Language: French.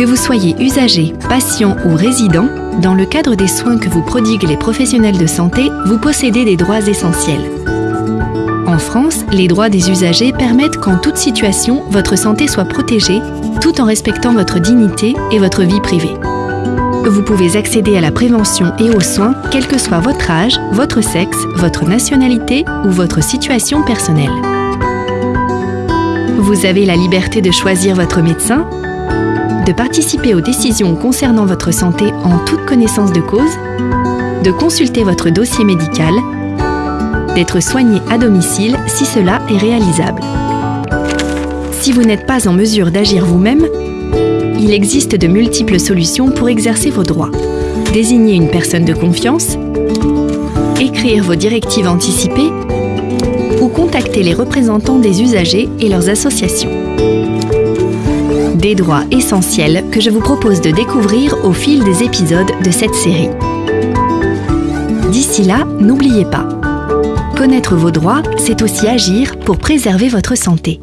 Que vous soyez usager, patient ou résident, dans le cadre des soins que vous prodiguent les professionnels de santé, vous possédez des droits essentiels. En France, les droits des usagers permettent qu'en toute situation, votre santé soit protégée, tout en respectant votre dignité et votre vie privée. Vous pouvez accéder à la prévention et aux soins, quel que soit votre âge, votre sexe, votre nationalité ou votre situation personnelle. Vous avez la liberté de choisir votre médecin, de participer aux décisions concernant votre santé en toute connaissance de cause, de consulter votre dossier médical, d'être soigné à domicile si cela est réalisable. Si vous n'êtes pas en mesure d'agir vous-même, il existe de multiples solutions pour exercer vos droits. Désigner une personne de confiance, écrire vos directives anticipées ou contacter les représentants des usagers et leurs associations. Des droits essentiels que je vous propose de découvrir au fil des épisodes de cette série. D'ici là, n'oubliez pas, connaître vos droits, c'est aussi agir pour préserver votre santé.